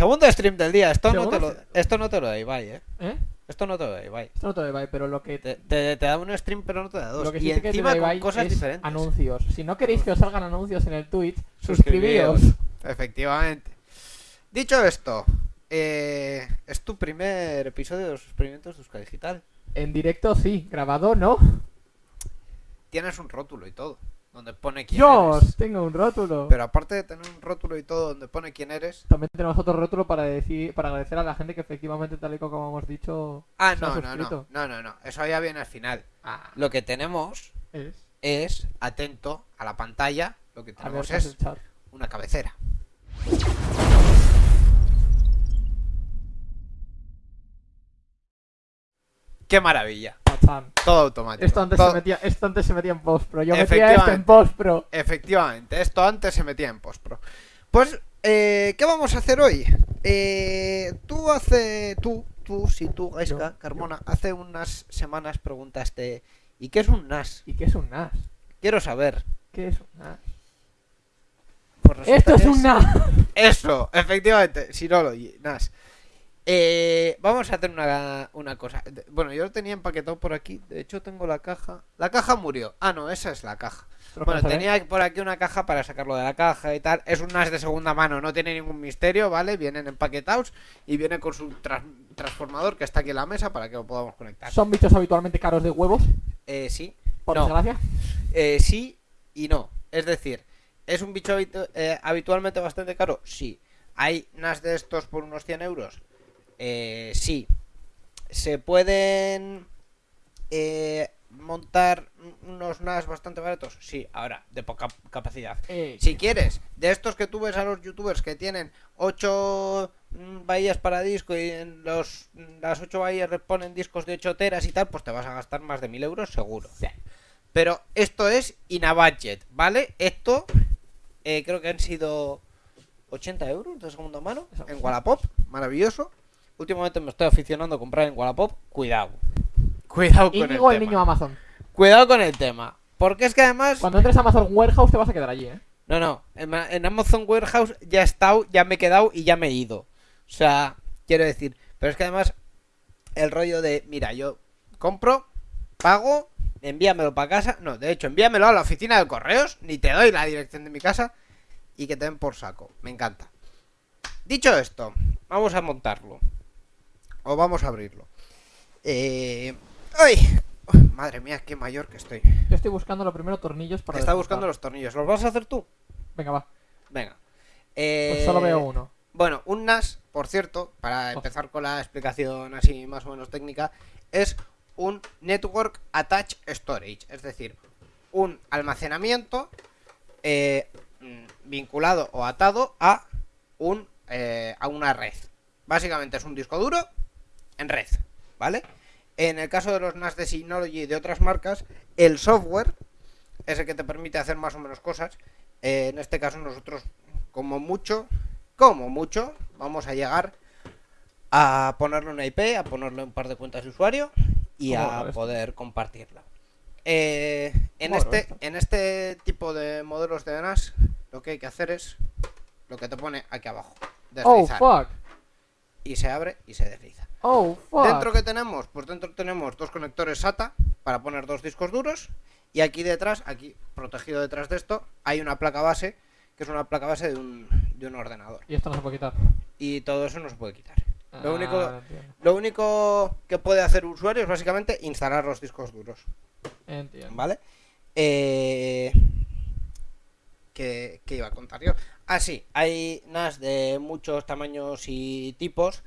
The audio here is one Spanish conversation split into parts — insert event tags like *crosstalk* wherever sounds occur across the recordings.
Segundo stream del día. Esto no, te lo, stream. esto no te lo da Ibai, eh. ¿Eh? Esto no te lo da Ibai. Esto no te da Ibai, pero lo que, Te, te- te da un stream, pero no te da dos. lo que y sí que te encima da con cosas es diferentes. anuncios. Si no queréis que os salgan anuncios en el Twitch, Suscribíos. suscribíos. Efectivamente. Dicho esto, eh, es tu primer episodio de los experimentos de Euskadi Digital. En directo sí, grabado no. Tienes un rótulo y todo, donde pone quién Dios, eres. tengo un rótulo. Pero aparte de tener un rótulo y todo donde pone quién eres. También tenemos otro rótulo para decir, para agradecer a la gente que efectivamente, tal y como hemos dicho, Ah, no, no, no, no, no, no. Eso ya viene al final. Ah, Lo que tenemos es. es, atento a la pantalla, lo que tenemos ¿qué hace es una cabecera. ¡Qué maravilla! Todo automático. Esto antes, Todo- se metía, esto antes se metía en post pro. Yo metía esto en Efectivamente. post pro. Efectivamente, esto antes se metía en postpro. Pues, eh, ¿qué vamos a hacer hoy? Eh, tú hace. Tú, tú, si tú, Gaiska, Yo, Carmona, hace unas semanas preguntaste: ¿y qué es un NAS? ¿Y qué es un NAS? Quiero saber. ¿Qué es un NAS? Pues Esto es un NAS. Eso, efectivamente, Synology, NAS. Eh, vamos a hacer una, una cosa. Bueno, yo lo tenía empaquetado por aquí. De hecho, tengo la caja. La caja murió. Ah, no, esa es la caja. Bueno, tenía por aquí una caja para sacarlo de la caja y tal. Es un NAS de segunda mano, no tiene ningún misterio, ¿vale? Vienen empaquetados y viene con su transformador que está aquí en la mesa para que lo podamos conectar. Son bichos habitualmente caros de huevos, Eh, sí, por No. desgracia. eh, sí y no. Es decir, ¿es un bicho habitu- eh, habitualmente bastante caro? Sí. ¿Hay NAS de estos por unos 100 euros? Eh, sí. ¿Se pueden eh, montar unos NAS bastante baratos? Sí, ahora, de poca capacidad. Eh, Si quieres, de estos que tú ves a los youtubers que tienen 8 bahías para disco y en los, las 8 bahías le ponen discos de 8 teras y tal, pues te vas a gastar más de 1000 euros seguro. Sí. Pero esto es in a budget, ¿vale? Esto eh, creo que han sido 80 euros de segunda mano en Wallapop, maravilloso. Últimamente me estoy aficionando a comprar en Wallapop, cuidado. Cuidado con Íñigo, el, el tema. niño Amazon. Cuidado con el tema. Porque es que además... Cuando entres a Amazon Warehouse te vas a quedar allí, ¿eh? No, no. En, en Amazon Warehouse ya he estado, ya me he quedado y ya me he ido. O sea, quiero decir. Pero es que además, el rollo de, mira, yo compro, pago, envíamelo para casa. No, de hecho, envíamelo a la oficina de correos, ni te doy la dirección de mi casa y que te den por saco. Me encanta. Dicho esto, vamos a montarlo. O vamos a abrirlo. Eh... ¡Ay! Madre mía, qué mayor que estoy. Yo estoy buscando lo primero tornillos para. Está desmontar. buscando los tornillos. ¿Los vas a hacer tú? Venga, va. Venga. Pues solo Eh, veo uno. Bueno, un NAS, por cierto, para Oh. empezar con la explicación así más o menos técnica, es un Network Attached Storage, es decir, un almacenamiento eh, mm, vinculado o atado a, un, eh, a una red. Básicamente es un disco duro en red, ¿vale? En el caso de los NAS de Synology y de otras marcas, el software es el que te permite hacer más o menos cosas. Eh, en este caso nosotros, como mucho, como mucho, vamos a llegar a ponerle una IP, a ponerle un par de cuentas de usuario y ¿Cómo a poder compartirla. Eh, en, ¿Cómo lo ves este, en este tipo de modelos de NAS, lo que hay que hacer es lo que te pone aquí abajo. Oh, fuck. Y se abre y se desliza. Oh, fuck. Dentro que tenemos, pues dentro tenemos dos conectores SATA para poner dos discos duros y aquí detrás, aquí protegido detrás de esto, hay una placa base que es una placa base de un, de un ordenador Y esto no se puede quitar. y todo eso no se puede quitar. Lo Ah, único, lo único que puede hacer un usuario es básicamente instalar los discos duros, Entiendo. ¿vale? Eh, ¿qué, qué iba a contar yo? Ah, sí, hay NAS de muchos tamaños y tipos.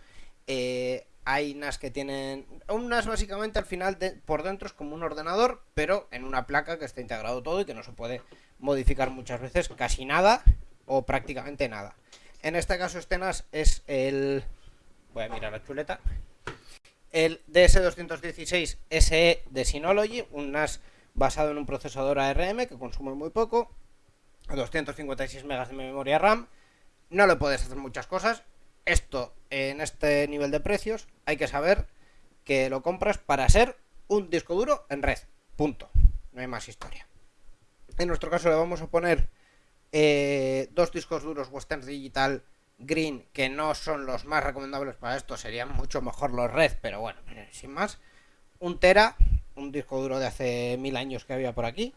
eh, hay NAS que tienen. Un NAS básicamente al final de- por dentro es como un ordenador, pero en una placa que está integrado todo y que no se puede modificar muchas veces, casi nada o prácticamente nada. En este caso, este NAS es el. Voy a mirar la chuleta. El DS216 SE de Synology, un NAS basado en un procesador ARM que consume muy poco, 256 megas de memoria RAM. No le puedes hacer muchas cosas. Esto, en este nivel de precios, hay que saber que lo compras para ser un disco duro en red. Punto. No hay más historia. En nuestro caso le vamos a poner eh, dos discos duros Western Digital green, que no son los más recomendables para esto, serían mucho mejor los red, pero bueno, sin más. Un tera, un disco duro de hace mil años que había por aquí.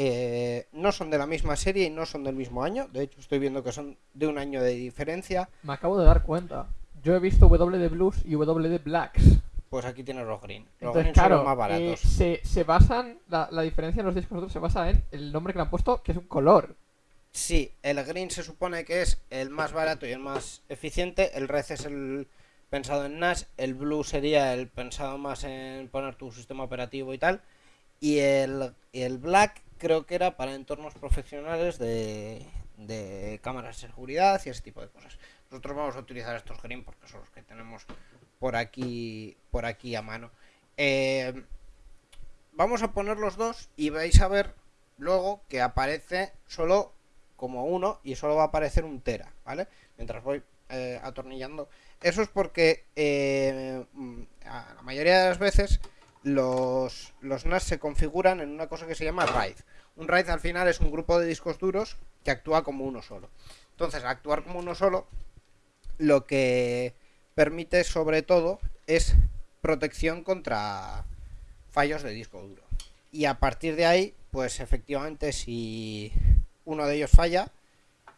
Eh, no son de la misma serie y no son del mismo año. De hecho, estoy viendo que son de un año de diferencia. Me acabo de dar cuenta. Yo he visto W de Blues y W de Blacks. Pues aquí tienes los green. Los green son los más baratos. Eh, se, basan, la, la, diferencia en los discos duros se basa en el nombre que le han puesto, que es un color. Sí, el green se supone que es el más barato y el más eficiente. El red es el pensado en NAS. El blue sería el pensado más en poner tu sistema operativo y tal. Y el, el black creo que era para entornos profesionales de, de cámaras de seguridad y ese tipo de cosas. Nosotros vamos a utilizar estos green porque son los que tenemos por aquí, por aquí a mano. Eh, vamos a poner los dos y vais a ver luego que aparece solo como uno y solo va a aparecer un tera, ¿vale? Mientras voy eh, atornillando. Eso es porque eh, mm, la mayoría de las veces los, NAS se configuran en una cosa que se llama RAID. Un RAID al final es un grupo de discos duros que actúa como uno solo. Entonces, actuar como uno solo, lo que permite sobre todo es protección contra fallos de disco duro. Y a partir de ahí, pues efectivamente si uno de ellos falla,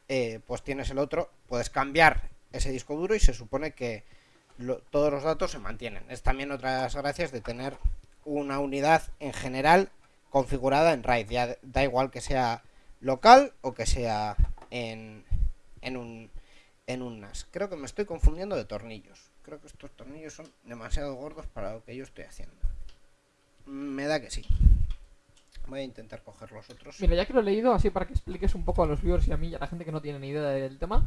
eh, pues tienes el otro, puedes cambiar ese disco duro y se supone que todos los datos se mantienen. Es también otra de las gracias de tener una unidad en general configurada en RAID. Ya da igual que sea local o que sea en, en, un, en un NAS. Creo que me estoy confundiendo de tornillos. Creo que estos tornillos son demasiado gordos para lo que yo estoy haciendo. Me da que sí. Voy a intentar coger los otros. Mira, ya que lo he leído, así para que expliques un poco a los viewers y a mí y a la gente que no tiene ni idea del tema.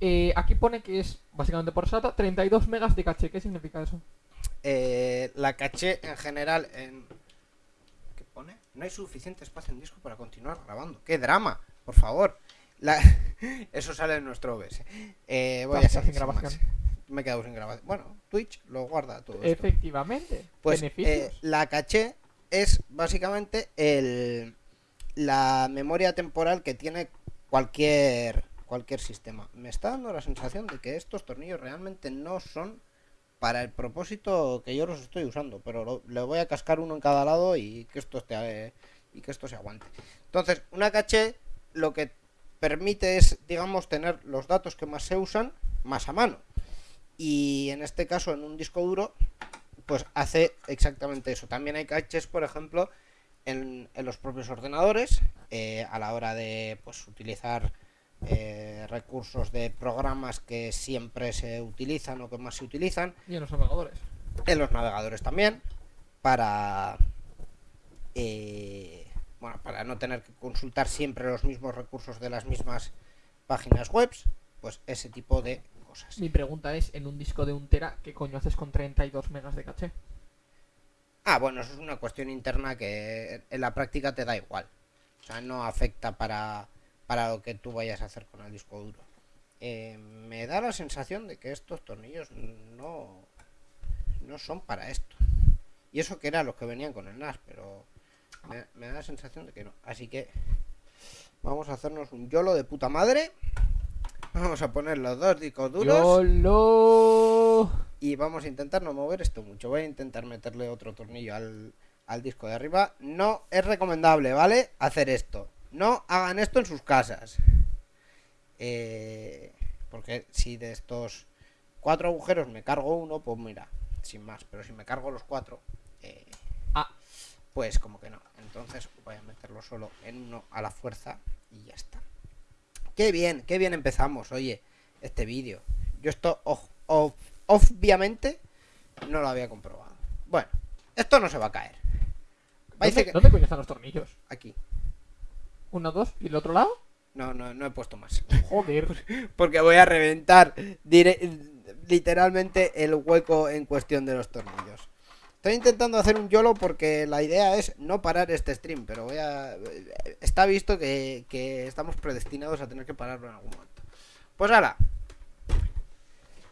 Eh, aquí pone que es, básicamente por SATA, 32 megas de caché. ¿Qué significa eso? Eh, la caché en general en... ¿Qué pone? No hay suficiente espacio en disco para continuar grabando. ¡Qué drama! Por favor. *laughs* Eso sale en nuestro OBS. Eh, voy a hacer sin grabación. Me he quedado sin grabación. Bueno, Twitch lo guarda todo. Efectivamente. Pues la caché es básicamente el, la memoria temporal que tiene cualquier cualquier sistema. Me está dando la sensación de que estos tornillos realmente no son para el propósito que yo los estoy usando, pero le voy a cascar uno en cada lado y que esto esté y que esto se aguante. Entonces, una caché lo que permite es, digamos, tener los datos que más se usan más a mano. Y en este caso, en un disco duro, pues hace exactamente eso. También hay caches, por ejemplo, en, los propios ordenadores, eh, a la hora de pues, utilizar eh, recursos de programas que siempre se utilizan o que más se utilizan. Y en los navegadores. En los navegadores también, para... Eh, bueno, para no tener que consultar siempre los mismos recursos de las mismas páginas web, pues ese tipo de mi pregunta es, en un disco de un tera, ¿qué coño haces con 32 megas de caché? Ah, bueno, eso es una cuestión interna que en la práctica te da igual. O sea, no afecta para, para lo que tú vayas a hacer con el disco duro. Eh, me da la sensación de que estos tornillos no, no son para esto. Y eso que eran los que venían con el NAS, pero me, me da la sensación de que no. Así que vamos a hacernos un YOLO de puta madre. Vamos a poner los dos discos duros. Y vamos a intentar no mover esto mucho. Voy a intentar meterle otro tornillo al, disco de arriba. No es recomendable, ¿vale? Hacer esto. No hagan esto en sus casas. Eh, porque si de estos cuatro agujeros me cargo uno, pues mira, sin más. Pero si me cargo los cuatro, eh, ah, pues como que no. Entonces voy a meterlo solo en uno a la fuerza y ya está. Qué bien, qué bien empezamos, oye, este vídeo. Yo esto, obviamente, no lo había comprobado. Bueno, esto no se va a caer. ¿Dónde, ¿Dónde coño están los tornillos? Aquí. ¿Uno, dos? ¿Y el otro lado? No, no, no he puesto más. Joder. *laughs* Porque voy a reventar literalmente el hueco en cuestión de los tornillos. Estoy intentando hacer un YOLO porque la idea es no parar este stream, pero voy a... Está visto que, estamos predestinados a tener que pararlo en algún momento. Pues ahora.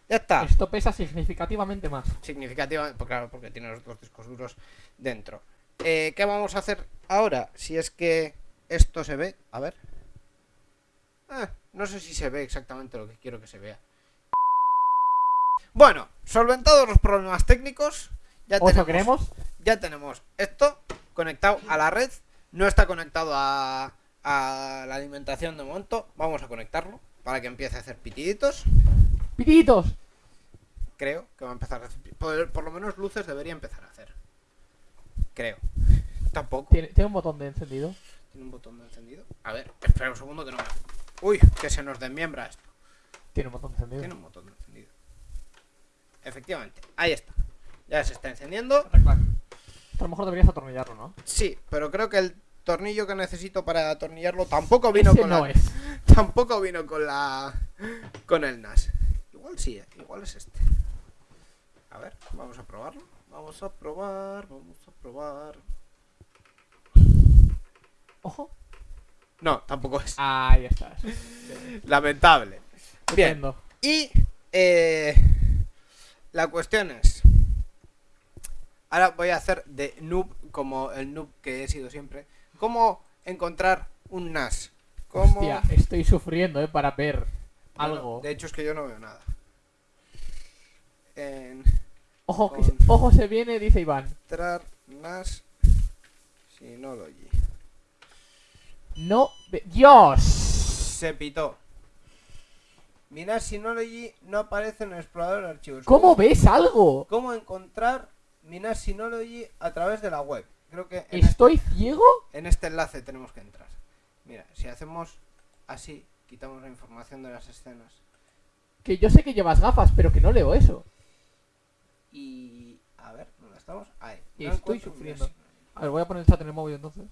Ya está. Esto pesa significativamente más. Significativamente, pues claro, porque tiene los dos discos duros dentro. Eh, ¿Qué vamos a hacer ahora? Si es que esto se ve, a ver. Eh, no sé si se ve exactamente lo que quiero que se vea. Bueno, solventados los problemas técnicos, ya ¿O eso tenemos, queremos? ya tenemos esto conectado a la red. No está conectado a, a la alimentación de momento. Vamos a conectarlo para que empiece a hacer pitiditos. ¡Pititos! Creo que va a empezar a hacer. Por, por lo menos luces debería empezar a hacer. Creo. Tampoco. ¿Tiene, tiene un botón de encendido. Tiene un botón de encendido. A ver, espera un segundo que no me. Uy, que se nos desmiembra esto. Tiene un botón de encendido. Tiene un botón de encendido. Efectivamente, ahí está. Ya se está encendiendo. A lo mejor deberías atornillarlo, ¿no? Sí, pero creo que el tornillo que necesito para atornillarlo tampoco vino Ese con no la. es. *laughs* Tampoco vino con la. con el NAS. Igual sí, eh, igual es este. A ver, vamos a probarlo. Vamos a probar, vamos a probar. Ojo. No, tampoco es. Ahí estás. Lamentable. Bien. Y eh, la cuestión es. Ahora voy a hacer de noob como el noob que he sido siempre. ¿Cómo encontrar un NAS? ¿Cómo... Hostia, estoy sufriendo, ¿eh? Para ver Bueno, algo. de hecho es que yo no veo nada. En- Ojo, que se, ojo se viene, dice Iván. Entrar NAS Synology. No. Ve- ¡Dios! Se pitó. Mi NAS Synology no aparece en el explorador de archivos. ¿Cómo ves algo? ¿Cómo encontrar mi NAS Synology a través de la web? Creo que en, este, ¿Estoy ciego? en este enlace tenemos que entrar. Mira, si hacemos así, quitamos la información de las escenas. Que yo sé que llevas gafas, pero que no leo eso. Y... A ver, ¿dónde estamos? Ahí. No estoy sufriendo. A ver, voy a poner el chat en el móvil entonces.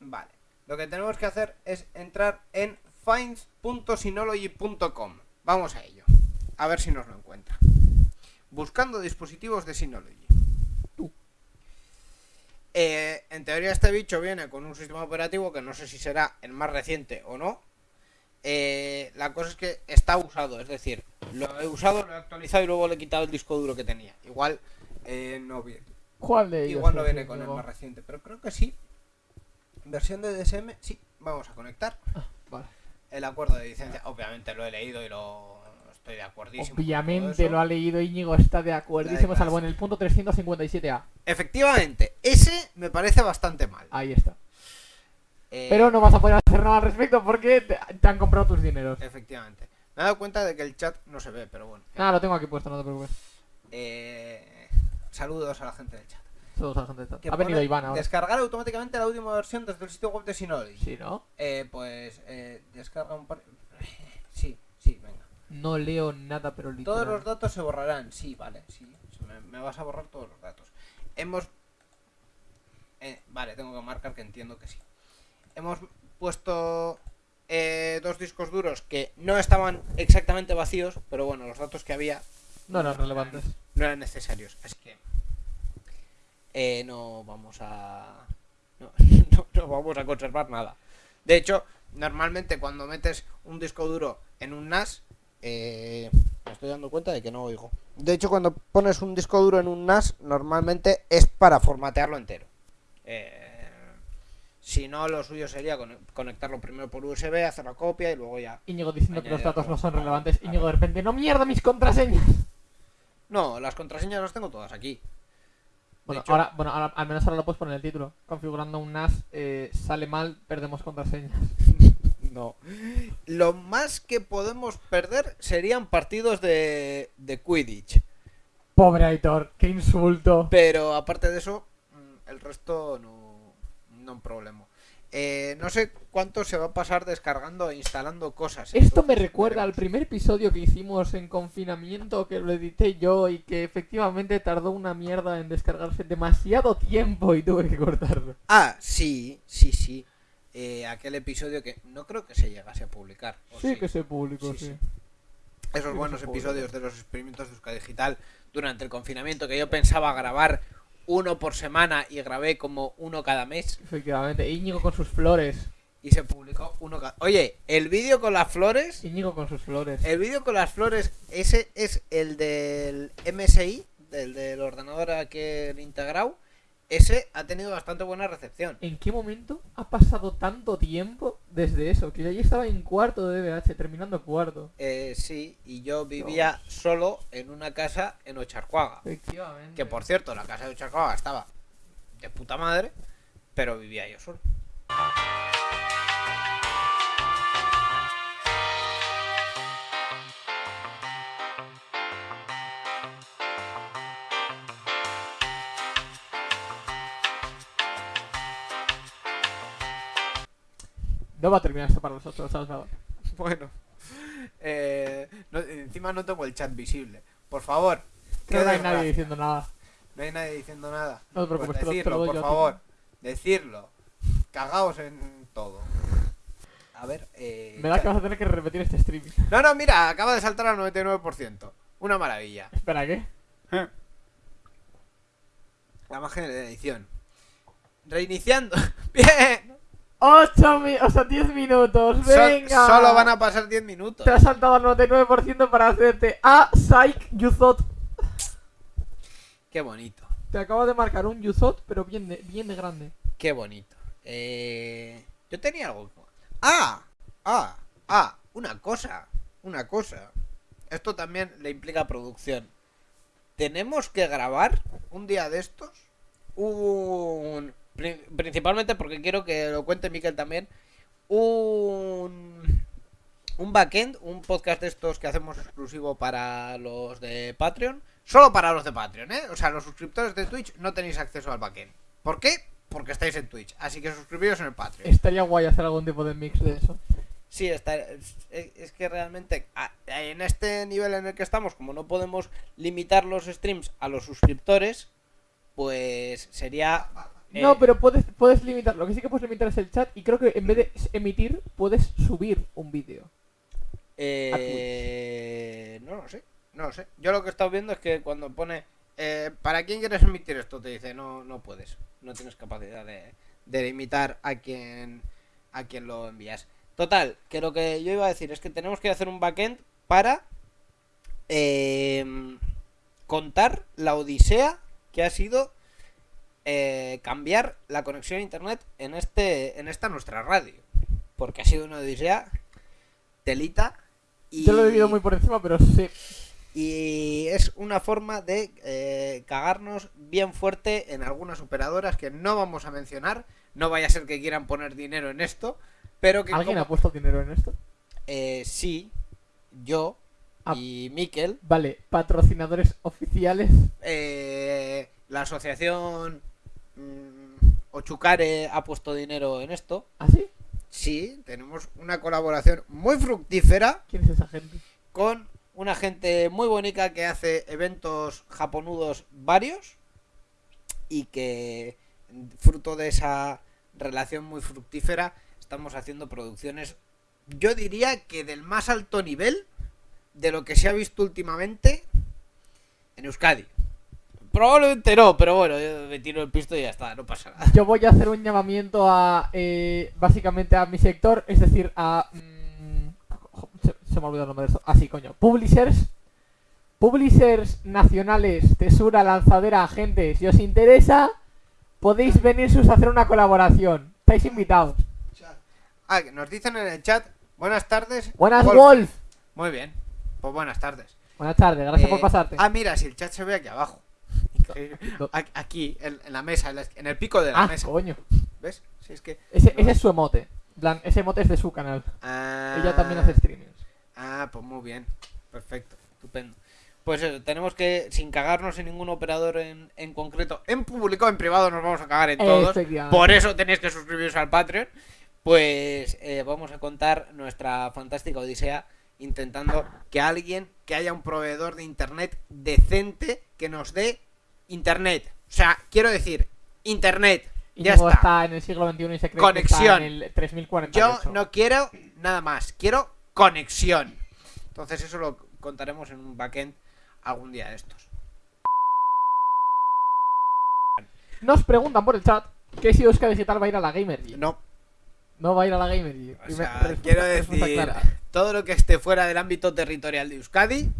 Vale. Lo que tenemos que hacer es entrar en finds.synology.com. Vamos a ello. A ver si nos lo encuentra. Buscando dispositivos de Synology. Tú. Eh, en teoría este bicho viene con un sistema operativo que no sé si será el más reciente o no. Eh, la cosa es que está usado, es decir, lo he usado, lo he actualizado y luego le he quitado el disco duro que tenía. Igual eh, no viene. ¿Cuál de ellos? Igual no viene con el más reciente, pero creo que sí. Versión de DSM, sí. Vamos a conectar. Vale. El acuerdo de licencia, obviamente lo he leído y lo estoy de acuerdísimo. Obviamente lo ha leído Íñigo, está de acuerdísimo, salvo en el punto 357A. Efectivamente, ese me parece bastante mal. Ahí está. Eh, Pero no vas a poder hacer nada al respecto porque te, te han comprado tus dineros. Efectivamente. Me he dado cuenta de que el chat no se ve, pero bueno. Nada, lo tengo aquí puesto, no te preocupes. Eh, saludos a la gente del chat. Todos Ha venido Iván ahora. Descargar automáticamente la última versión desde el sitio web de Synology. Sí, ¿no? Eh, pues eh, descarga un par. Sí, sí, venga. No leo nada, pero literal. Todos los datos se borrarán. Sí, vale, sí. me vas a borrar todos los datos. Hemos. eh, vale, tengo que marcar que entiendo que sí. Hemos puesto eh, dos discos duros que no estaban exactamente vacíos, pero bueno, los datos que había No eran relevantes. no eran necesarios. Así que. Eh, no vamos a. No, *laughs* no, no vamos a conservar nada. De hecho, normalmente cuando metes un disco duro en un NAS. eh, me estoy dando cuenta de que no oigo. De hecho, cuando pones un disco duro en un NAS, normalmente es para formatearlo entero. Eh, si no, lo suyo sería con- conectarlo primero por USB, hacer la copia y luego ya. Íñigo diciendo que los datos no son relevantes. Íñigo de repente, no mierda mis contraseñas. No, las contraseñas las tengo todas aquí. Bueno, hecho- ahora, bueno, ahora, al menos ahora lo puedes poner en el título. Configurando un NAS, eh, sale mal, perdemos contraseñas. *laughs* No. Lo más que podemos perder serían partidos de, de Quidditch. Pobre Aitor, qué insulto. Pero aparte de eso, mm, el resto no, no un problema. Eh, no sé cuánto se va a pasar descargando e instalando cosas. Esto me recuerda al primer episodio que hicimos en confinamiento, que lo edité yo y que efectivamente tardó una mierda en descargarse demasiado tiempo y tuve que cortarlo. Ah, sí, sí, sí. Eh, aquel episodio que no creo que se llegase a publicar. ¿o Sí, que se publicó, Sí, sí. sí. Esos buenos episodios de los experimentos de Euskadi Digital durante el confinamiento que yo pensaba grabar uno por semana y grabé como uno cada mes Efectivamente. Íñigo con sus flores. y se publicó uno cada... Oye, el vídeo con las flores, Íñigo con sus flores. el vídeo con las flores, ese es el del MSI, del, del ordenador aquel integrado, ese ha tenido bastante buena recepción. ¿En qué momento ha pasado tanto tiempo desde eso? Que yo allí estaba en cuarto de DBH, terminando cuarto. Eh, sí, y yo vivía solo en una casa en Ocharcuaga. Efectivamente. Que por cierto, la casa de Ocharcuaga estaba de puta madre, pero vivía yo solo. No va a terminar esto para nosotros, ¿sabes? Nada. *laughs* Bueno, eh, no- encima no tengo el chat visible. Por favor, no hay nadie diciendo nada. No hay nadie diciendo nada. No te preocupes, Pues te lo- te lo decirlo, doy por yo a ti. favor. Decirlo. Cagaos en todo. A ver, eh. Me da que vas a tener que repetir este stream. No, no, mira, acaba de saltar al 99%. Una maravilla. Espera, ¿qué? La magia de la edición. Reiniciando. *laughs* Bien. 8 mi... o sea, 10 minutos, So- venga. solo van a pasar 10 minutos. Te has saltado al 99% para hacerte a Psych Thought. Qué bonito. Te acabo de marcar un Thought, pero bien de, bien de grande. Qué bonito. Eh, yo tenía algo. Ah, ah, ah, una cosa, una cosa. Esto también le implica producción. Tenemos que grabar un día de estos. Un. Pri- Principalmente porque quiero que lo cuente Miquel también. Un. Un backend, un podcast de estos que hacemos exclusivo para los de Patreon. Solo para los de Patreon, ¿eh? O sea, los suscriptores de Twitch no tenéis acceso al backend. ¿Por qué? Porque estáis en Twitch. Así que suscribiros en el Patreon. Estaría guay hacer algún tipo de mix de eso. Sí, está, es, es que realmente en este nivel en el que estamos, como no podemos limitar los streams a los suscriptores, pues sería... eh, No, pero puedes, puedes limitar. Lo que sí que puedes limitar es el chat. Y creo que en vez de emitir, puedes subir un vídeo. eh, no lo sé, no lo sé. Yo lo que he estado viendo es que cuando pone... eh, ¿Para quién quieres emitir esto? Te dice, no, no puedes. No tienes capacidad de, de limitar a quien, a quien lo envías. Total, que lo que yo iba a decir es que tenemos que hacer un backend para eh, contar la odisea que ha sido eh, cambiar la conexión a internet en este en esta nuestra radio porque ha sido una odisea telita y, Yo lo he vivido muy por encima, pero sí. y es una forma de eh, cagarnos bien fuerte en algunas operadoras que no vamos a mencionar no vaya a ser que quieran poner dinero en esto pero que ¿Alguien como- ha puesto dinero en esto? eh, sí yo Ah. y Miquel Vale, patrocinadores oficiales. Eh, la asociación Ochucare ha puesto dinero en esto. ¿Así? Sí, tenemos una colaboración muy fructífera ¿Quién es esa gente? con una gente muy bonita que hace eventos japonudos varios y que fruto de esa relación muy fructífera estamos haciendo producciones yo diría que del más alto nivel de lo que se ha visto últimamente en Euskadi. Probablemente no, pero bueno, yo me tiro el pisto y ya está, no pasa nada. Yo voy a hacer un llamamiento a. eh, básicamente a mi sector, es decir, a. mm, se, se me ha olvidado el nombre de esto. Así, coño. Publishers. Publishers nacionales, tesura, lanzadera, agentes. Si os interesa, podéis venirsus a hacer una colaboración. Estáis invitados. Ah, que nos dicen en el chat, buenas tardes. Buenas, Wolf". Wolf. Muy bien, pues buenas tardes. Buenas tardes, gracias Eh, por pasarte. Ah, mira, si el chat se ve aquí abajo. Aquí- en, en la mesa, en, el pico de la Ah, mesa. coño. ¿Ves? Si es que. Ese, ese es su emote. Plan, ese emote es de su canal. Ah, Ella también hace streamings. Ah, pues muy bien. Perfecto, estupendo. Pues eso, tenemos que, sin cagarnos en ningún operador en, en concreto, en público, en privado nos vamos a cagar en todos. Por eso tenéis que suscribiros al Patreon. Pues eh, vamos a contar nuestra fantástica odisea intentando que alguien, que haya un proveedor de internet decente que nos dé internet. O sea, quiero decir, internet. Y Ya está. está en el siglo XXI y se cree que está Conexión. en el 3048. Yo no quiero nada más, quiero conexión. Entonces eso lo contaremos en un backend algún día de estos. Nos preguntan por el chat que si Euska Digital va a ir a la Gamer. No, No va a ir a la Gamer o sea, quiero decir, clara. todo lo que esté fuera del ámbito territorial de Euskadi,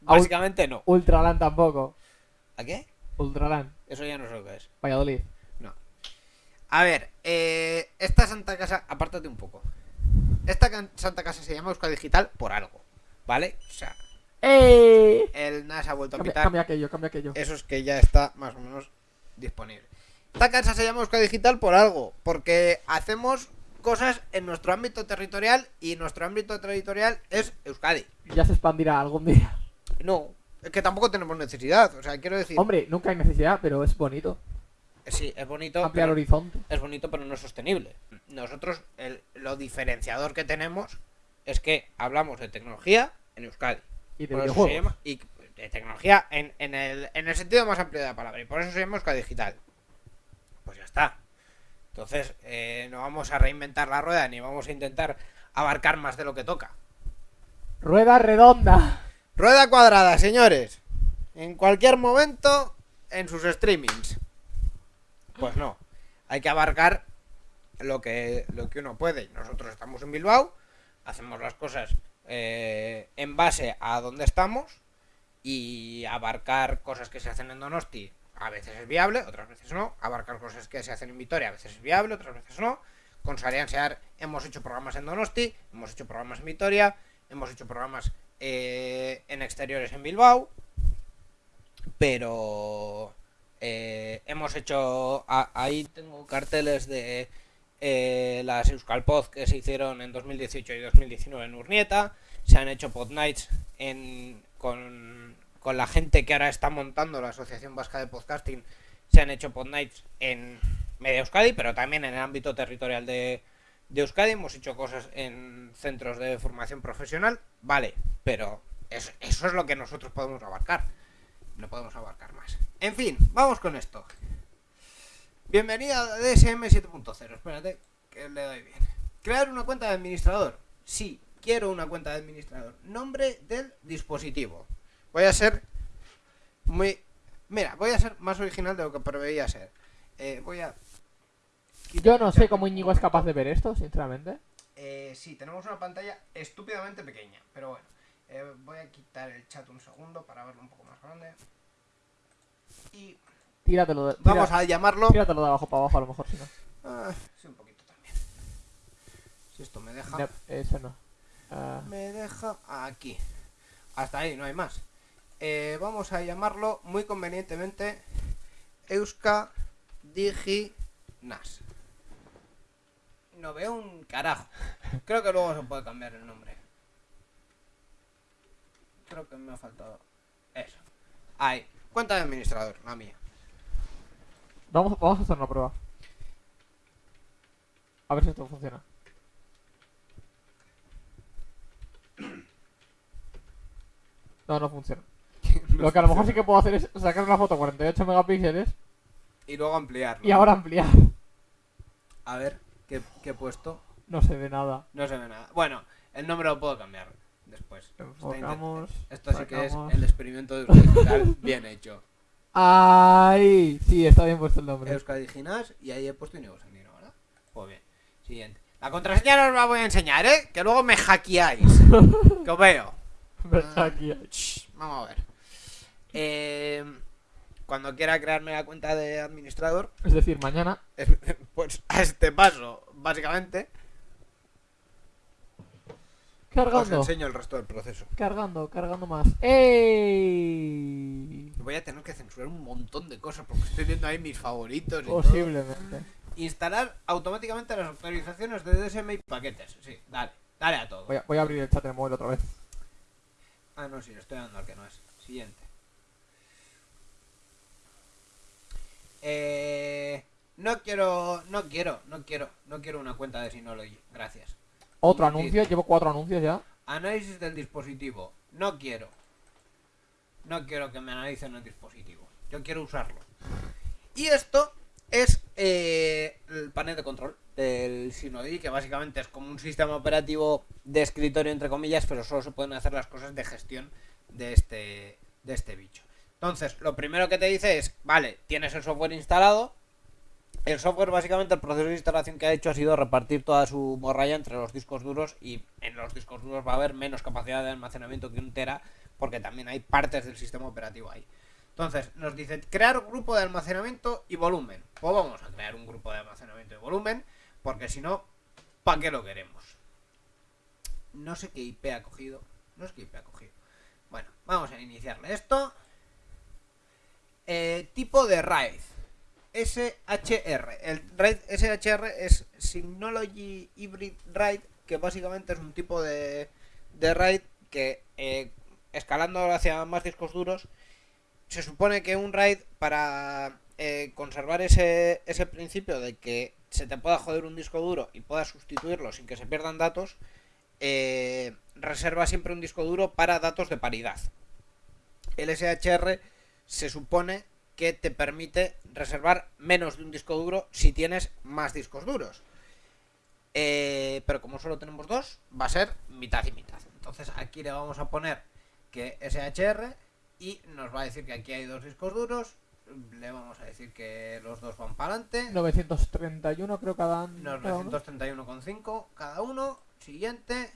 básicamente no. Ultralan tampoco. ¿A qué? Ultralan. Eso ya no sé lo que es. Valladolid. No. A ver, eh, esta Santa Casa, apártate un poco. Esta Santa Casa se llama Euskadi Digital por algo, ¿vale? O sea, ¡Eh! el NAS ha vuelto a Cambia, pitar. cambia aquello, cambia aquello. Eso es que ya está más o menos disponible. Esta casa se llama Euskadi Digital por algo, porque hacemos cosas en nuestro ámbito territorial y nuestro ámbito territorial es Euskadi. Ya se expandirá algún día. No, es que tampoco tenemos necesidad, o sea, quiero decir, Hombre, nunca hay necesidad, pero es bonito. sí, es bonito, Ampliar horizonte. es bonito, pero no es sostenible. Nosotros, el- lo diferenciador que tenemos es que hablamos de tecnología en Euskadi. Y de Por eso se videojuegos. llama- y de tecnología en, en el, en el sentido más amplio de la palabra. Y por eso se llama Euskadi Digital. Pues ya está. Entonces, eh, no vamos a reinventar la rueda ni vamos a intentar abarcar más de lo que toca. Rueda redonda. Rueda cuadrada, señores. En cualquier momento, en sus streamings. Pues no. Hay que abarcar lo que, lo que uno puede. Nosotros estamos en Bilbao, hacemos las cosas eh, en base a donde estamos y abarcar cosas que se hacen en Donosti a veces es viable, otras veces no. Abarcar cosas que se hacen en Vitoria a veces es viable, otras veces no. Con Sarian Sear hemos hecho programas en Donosti, hemos hecho programas en Vitoria, hemos hecho programas eh, en exteriores en Bilbao, pero eh, hemos hecho ahí tengo carteles de eh, las Euskal Pod que se hicieron en 2018 y 2019 en Urnieta, se han hecho Pod Nights en, con, con la gente que ahora está montando la Asociación Vasca de Podcasting, se han hecho Pod Nights en Media Euskadi, pero también en el ámbito territorial de, de Euskadi, hemos hecho cosas en centros de formación profesional, vale, pero es- eso es lo que nosotros podemos abarcar. No podemos abarcar más. En fin, vamos con esto. Bienvenida a DSM 7.0. Espérate, que le doy bien. Crear una cuenta de administrador. Sí, quiero una cuenta de administrador. Nombre del dispositivo. Voy a ser muy... Mira, voy a ser más original de lo que preveía ser. Eh, voy a... Yo no sé cómo Íñigo es capaz de ver esto, sinceramente. Eh, sí, tenemos una pantalla estúpidamente pequeña, pero bueno. Eh, voy a quitar el chat un segundo para verlo un poco más grande. Y Tíratelo de, vamos tira- a llamarlo... tíratelo de abajo para abajo, a lo mejor, si no. Ah, sí, un poquito también. Si esto me deja... No, ese no. Ah, Me deja aquí. Hasta ahí, no hay más. Eh, vamos a llamarlo muy convenientemente Euska Digi Nas. No veo un carajo. Creo que luego se puede cambiar el nombre. Creo que me ha faltado eso. Ahí. Cuenta de administrador, la mía. vamos, vamos a hacer una prueba. A ver si esto funciona. No, no funciona. *laughs* Lo que a lo mejor sí que puedo hacer es sacar una foto 48 megapíxeles Y luego ampliarlo. y ahora ampliar. A ver, ¿qué, qué he puesto? No se ve nada. No se ve nada. Bueno, el nombre lo puedo cambiar después. Enfocamos. Esto sí que es el experimento de Euskadi *laughs* bien hecho. ¡Ay! Sí, está bien puesto el nombre. Euskadi Ginas y ahí he puesto Inigo Sandino, ¿verdad? Pues bien. Siguiente. La contraseña no os la voy a enseñar, ¿eh? Que luego me hackeáis. *laughs* que os veo. Aquí. Shh, vamos a ver. Eh, cuando quiera crearme la cuenta de administrador, Es decir, mañana. es- *laughs* pues a este paso, básicamente, os Cargando. enseño el resto del proceso. Cargando, cargando más. ¡Ey! Voy a tener que censurar un montón de cosas porque estoy viendo ahí mis favoritos y todo. Posiblemente. Instalar automáticamente las actualizaciones de DSM y paquetes. Sí, dale, dale a todo. Voy a, voy a abrir el chat del móvil otra vez. Ah, no, sí, le estoy dando al que no es. Siguiente. Eh, no quiero, no quiero, no quiero, no quiero una cuenta de Synology. Gracias. Otro anuncio, llevo cuatro anuncios ya. Análisis del dispositivo. No quiero. No quiero que me analicen el dispositivo. Yo quiero usarlo. Y esto es eh, el panel de control del Synology, que básicamente es como un sistema operativo de escritorio, entre comillas, pero solo se pueden hacer las cosas de gestión de este, de este bicho. Entonces, lo primero que te dice es, vale, tienes el software instalado. El software, básicamente, el proceso de instalación que ha hecho ha sido repartir toda su morralla entre los discos duros y en los discos duros va a haber menos capacidad de almacenamiento que un tera porque también hay partes del sistema operativo ahí. Entonces, nos dice crear grupo de almacenamiento y volumen. Pues vamos a crear un grupo de almacenamiento y volumen, porque si no, ¿para qué lo queremos? No sé qué IP ha cogido. No sé qué IP ha cogido. Bueno, vamos a iniciarle esto. Eh, tipo de RAID. SHR. El RAID SHR es Synology Hybrid RAID, que básicamente es un tipo de, de RAID que eh, escalando hacia más discos duros, se supone que un RAID para eh, conservar ese, ese principio de que se te pueda joder un disco duro y puedas sustituirlo sin que se pierdan datos, eh, reserva siempre un disco duro para datos de paridad. El SHR se supone que te permite reservar menos de un disco duro si tienes más discos duros. Eh, pero como solo tenemos dos, va a ser mitad y mitad. Entonces aquí le vamos a poner que SHR y nos va a decir que aquí hay dos discos duros. Le vamos a decir que los dos van para adelante. 931 creo cada, cada uno. 931,5 cada uno. Siguiente.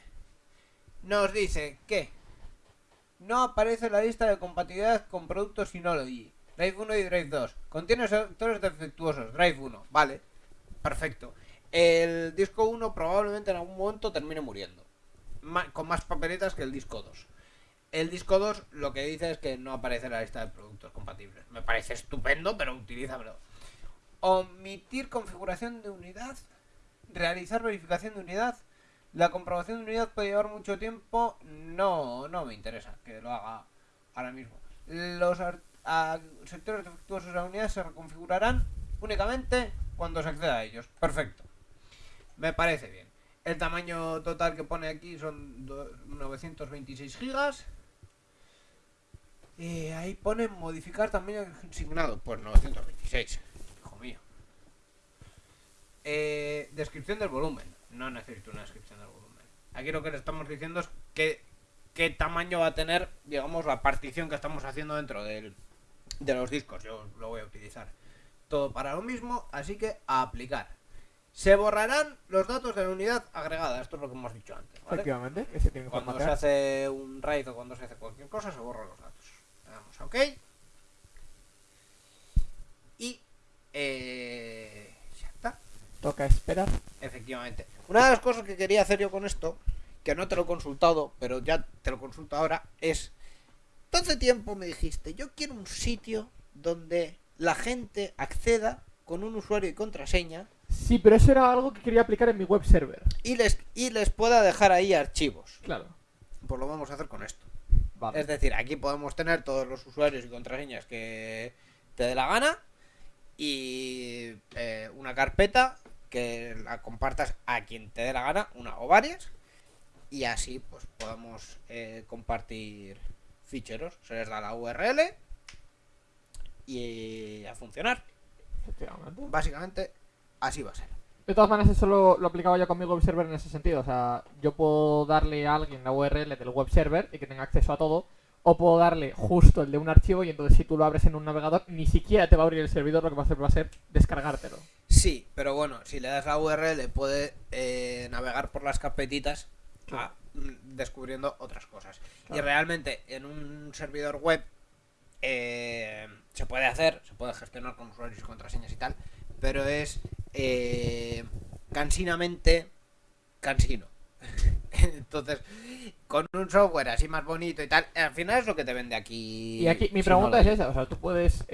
Nos dice que no aparece la lista de compatibilidad con productos Synology. Drive 1 y Drive 2. Contiene sectores defectuosos. Drive 1. Vale. Perfecto. El disco 1 probablemente en algún momento termine muriendo. Con más papeletas que el disco 2. El disco 2 lo que dice es que no aparece en la lista de productos compatibles. Me parece estupendo, pero utilízamelo. Omitir configuración de unidad. Realizar verificación de unidad. La comprobación de unidad puede llevar mucho tiempo. No, no me interesa que lo haga ahora mismo. Los ar- a- sectores defectuosos de la unidad se reconfigurarán únicamente cuando se acceda a ellos. Perfecto. Me parece bien. El tamaño total que pone aquí son do- 926 gigas. Ahí pone modificar tamaño asignado. Pues 926. Hijo mío. Eh, descripción del volumen. No necesito una descripción del volumen. Aquí lo que le estamos diciendo es que qué tamaño va a tener, digamos, la partición que estamos haciendo dentro del, de los discos. Yo lo voy a utilizar todo para lo mismo, así que a aplicar. Se borrarán los datos de la unidad agregada. Esto es lo que hemos dicho antes. ¿vale? Efectivamente, se tiene que Cuando se hace un RAID o cuando se hace cualquier cosa, se borran los datos. Le damos a OK. Y eh, ya está. Toca esperar. Efectivamente. Una de las cosas que quería hacer yo con esto, que no te lo he consultado, pero ya te lo consulto ahora, es... Hace tiempo me dijiste, yo quiero un sitio donde la gente acceda con un usuario y contraseña Sí, pero eso era algo que quería aplicar en mi web server. y les, y les pueda dejar ahí archivos. Claro. Pues lo vamos a hacer con esto. Vale. Es decir, aquí podemos tener todos los usuarios y contraseñas que te dé la gana y eh, una carpeta que la compartas a quien te dé la gana, una o varias, y así pues podamos eh, compartir ficheros. Se les da la URL y a funcionar. Efectivamente. Básicamente, así va a ser. De todas maneras, eso lo, lo aplicaba yo con mi web server en ese sentido. O sea, yo puedo darle a alguien la URL del web server y que tenga acceso a todo. O puedo darle justo el de un archivo y entonces si tú lo abres en un navegador, ni siquiera te va a abrir el servidor, lo que va a hacer va a ser descargártelo. Sí, pero bueno, si le das la URL puede eh, navegar por las carpetitas Claro. a- mm, descubriendo otras cosas. Y realmente en un servidor web eh, se puede hacer, se puede gestionar con usuarios y contraseñas y tal, pero es eh, cansinamente cansino. *laughs* Entonces, con un software así más bonito y tal, al final es lo que te vende aquí. Y aquí mi pregunta es esa. O sea, tú puedes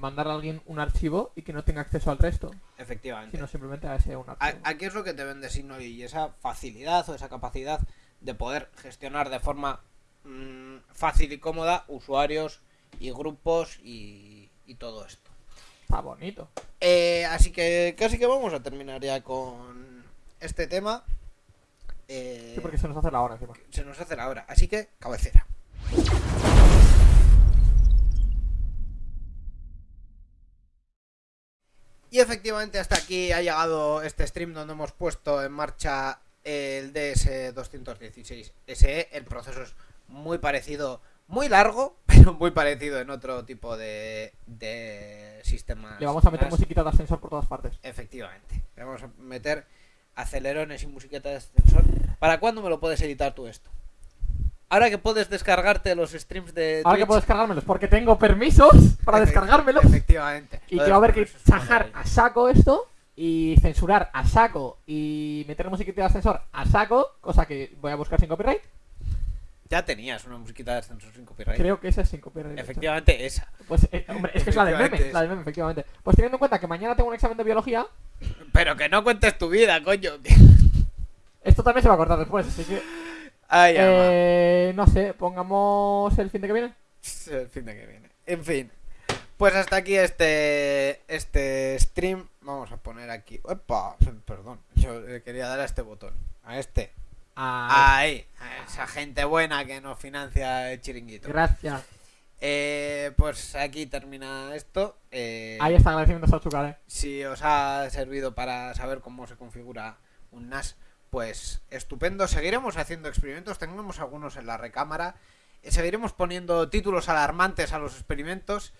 mandar a alguien un archivo y que no tenga acceso al resto, Efectivamente. sino simplemente a ese un archivo. Aquí es lo que te vende Signal y esa facilidad o esa capacidad de poder gestionar de forma mm, fácil y cómoda usuarios y grupos y, y todo esto. Está bonito. Eh, así que casi que vamos a terminar ya con este tema. Eh, Sí, porque se nos hace la hora encima. se nos hace la hora. Así que cabecera. Y efectivamente hasta aquí ha llegado este stream donde hemos puesto en marcha el DS216 SE. El proceso es muy parecido, muy largo, *laughs* pero muy parecido en otro tipo de, de sistemas. Le vamos a meter más. musiquita de ascensor por todas partes. Efectivamente. Le vamos a meter acelerones y musiqueta de ascensor. ¿Para cuándo me lo puedes editar tú esto? Ahora que puedes descargarte los streams de Ahora que puedo descargármelos, porque tengo permisos para descargármelos. Efectivamente. Y Lo que va a haber que maravilla. a saco esto y censurar a saco y meter musiquita de ascensor a saco, cosa que voy a buscar sin copyright. Ya tenías una musiquita de ascensor sin copyright. Creo que esa es sin copyright. hecho. Efectivamente, esa. Pues, eh, hombre, es que es la del meme, la del meme, efectivamente. Pues teniendo en cuenta que mañana tengo un examen de biología, Pero que no cuentes tu vida, coño. esto también se va a cortar después, así que... Ay, ama. Eh, no sé, pongamos el fin de que viene. *laughs* El fin de que viene. En fin. Pues hasta aquí este este stream. Vamos a poner aquí. Opa, perdón. Yo le quería dar a este botón. A este. Ah, Ahí. A esa gente buena que nos financia el chiringuito. gracias. Eh, pues aquí termina esto. Eh, Ahí está agradecimientos a Chucar, eh. Si os ha servido para saber cómo se configura un NAS, pues estupendo. Seguiremos haciendo experimentos, tenemos algunos en la recámara. Seguiremos poniendo títulos alarmantes a los experimentos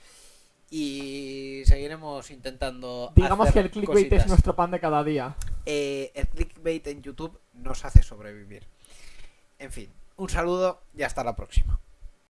y seguiremos intentando. Digamos hacer que el clickbait cositas. es nuestro pan de cada día. Eh, el clickbait en YouTube nos hace sobrevivir. En fin, un saludo y hasta la próxima.